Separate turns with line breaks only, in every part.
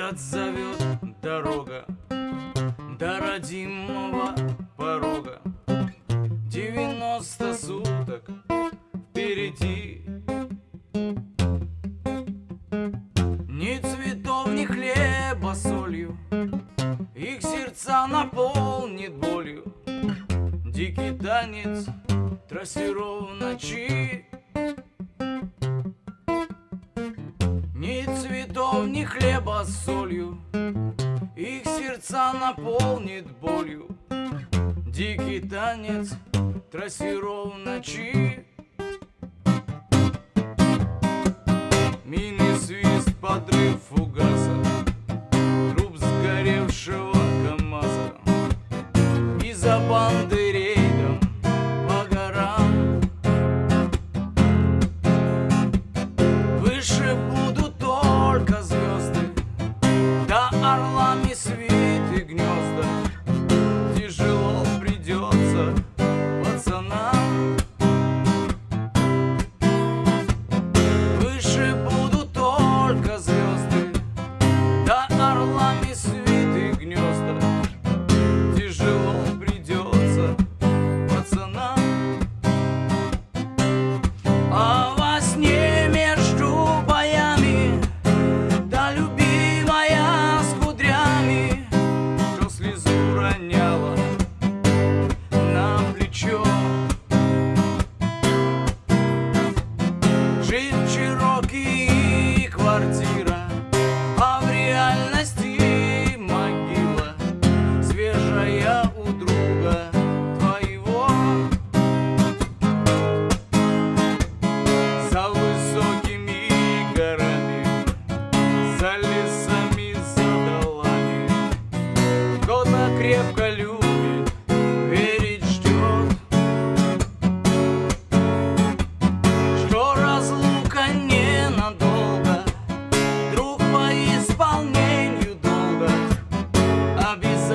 Отзовет дорога до родимого порога. Девяносто суток впереди. Ни цветов, ни хлеба солью. Их сердца наполнит болью. Дикий танец трассиров ночи дом ни хлеба с солью, Их сердца наполнит болью. Дикий танец трассиров ночи. Мины свист, подрыв фугаса, Труп сгоревшего КамАЗа. Из-за банды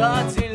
uncertainty.